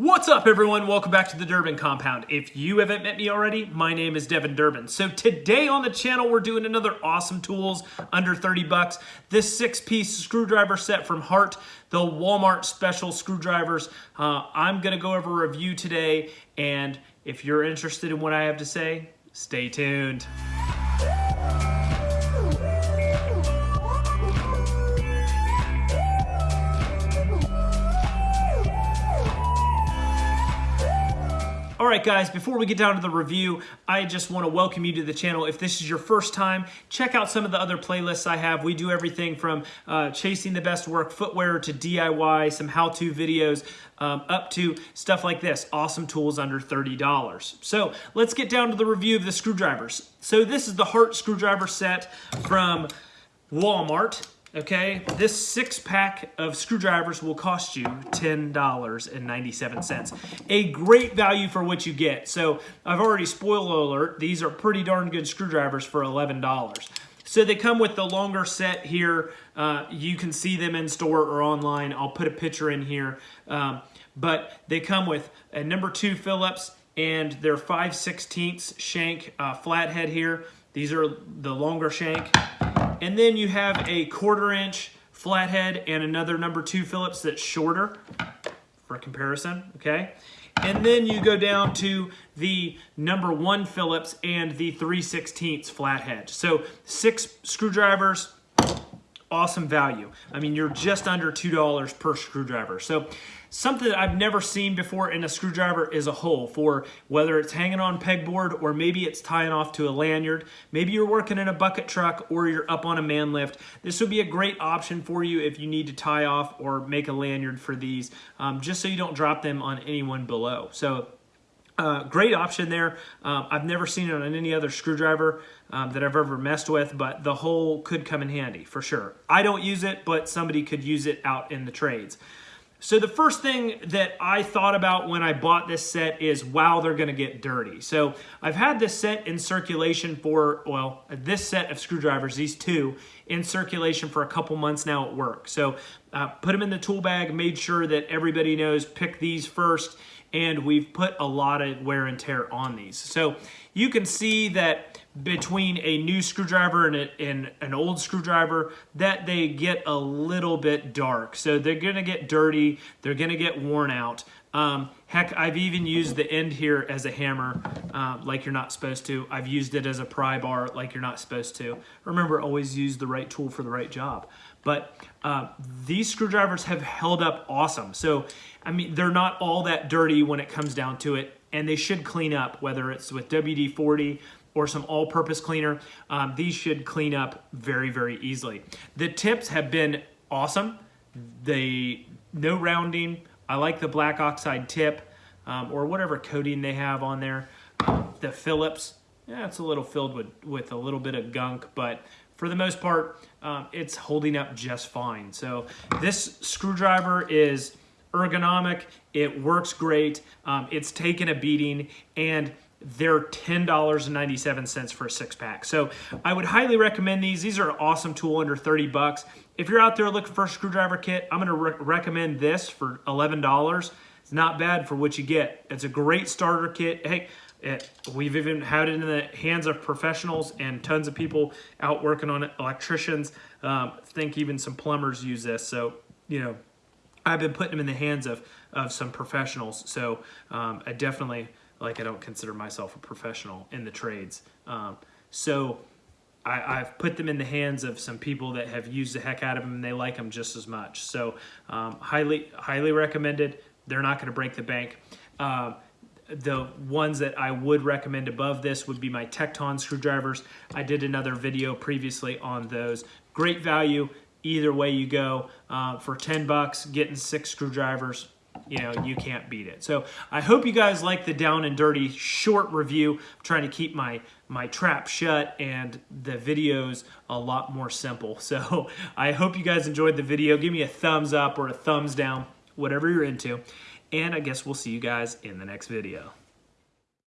What's up everyone? Welcome back to the Durbin Compound. If you haven't met me already, my name is Devin Durbin. So today on the channel, we're doing another awesome tools under 30 bucks. This six-piece screwdriver set from Hart, the Walmart special screwdrivers. Uh, I'm gonna go over a review today, and if you're interested in what I have to say, stay tuned. All right, guys, before we get down to the review, I just want to welcome you to the channel. If this is your first time, check out some of the other playlists I have. We do everything from uh, chasing the best work footwear to DIY, some how-to videos, um, up to stuff like this, awesome tools under $30. So let's get down to the review of the screwdrivers. So this is the Hart screwdriver set from Walmart. Okay, this six pack of screwdrivers will cost you $10.97. A great value for what you get. So I've already spoiler alert, these are pretty darn good screwdrivers for $11. So they come with the longer set here. Uh, you can see them in store or online. I'll put a picture in here. Um, but they come with a number two Phillips and their 5 16ths shank uh, flathead here. These are the longer shank. And then you have a quarter inch flathead and another number two Phillips that's shorter for comparison, okay? And then you go down to the number one Phillips and the 3 16ths flathead. So six screwdrivers, awesome value. I mean, you're just under $2 per screwdriver. So something that I've never seen before in a screwdriver is a hole for whether it's hanging on pegboard or maybe it's tying off to a lanyard. Maybe you're working in a bucket truck or you're up on a man lift. This would be a great option for you if you need to tie off or make a lanyard for these, um, just so you don't drop them on anyone below. So uh, great option there. Um, I've never seen it on any other screwdriver um, that I've ever messed with, but the hole could come in handy for sure. I don't use it, but somebody could use it out in the trades. So the first thing that I thought about when I bought this set is, wow, they're gonna get dirty. So I've had this set in circulation for, well, this set of screwdrivers, these two, in circulation for a couple months now at work. So uh, put them in the tool bag, made sure that everybody knows, pick these first, and we've put a lot of wear and tear on these. So you can see that between a new screwdriver and, a, and, an old screwdriver that they get a little bit dark. So they're gonna get dirty, they're gonna get worn out. Um, heck, I've even used the end here as a hammer uh, like you're not supposed to. I've used it as a pry bar like you're not supposed to. Remember, always use the right tool for the right job. But uh, these screwdrivers have held up awesome. So, I mean, they're not all that dirty when it comes down to it, and they should clean up, whether it's with WD-40 or some all-purpose cleaner. Um, these should clean up very, very easily. The tips have been awesome. They no rounding. I like the black oxide tip um, or whatever coating they have on there. the Phillips, yeah, it's a little filled with, with a little bit of gunk, but for the most part, um, it's holding up just fine. So this screwdriver is ergonomic, it works great, um, it's taken a beating, and they're $10.97 for a six pack. So I would highly recommend these. These are an awesome tool under 30 bucks. If you're out there looking for a screwdriver kit, I'm gonna re recommend this for $11. It's not bad for what you get. It's a great starter kit. Hey, it, we've even had it in the hands of professionals and tons of people out working on it, electricians. Um, think even some plumbers use this. So, you know, I've been putting them in the hands of, of some professionals. So um, I definitely, like I don't consider myself a professional in the trades. Um, so I, have put them in the hands of some people that have used the heck out of them and they like them just as much. So um, highly, highly recommended. They're not gonna break the bank. Uh, the ones that I would recommend above this would be my Tekton screwdrivers. I did another video previously on those. Great value, either way you go. Uh, for 10 bucks, getting six screwdrivers, you know, you can't beat it. So I hope you guys like the down and dirty short review. I'm trying to keep my, my trap shut and the videos a lot more simple. So I hope you guys enjoyed the video. Give me a thumbs up or a thumbs down, whatever you're into. And I guess we'll see you guys in the next video.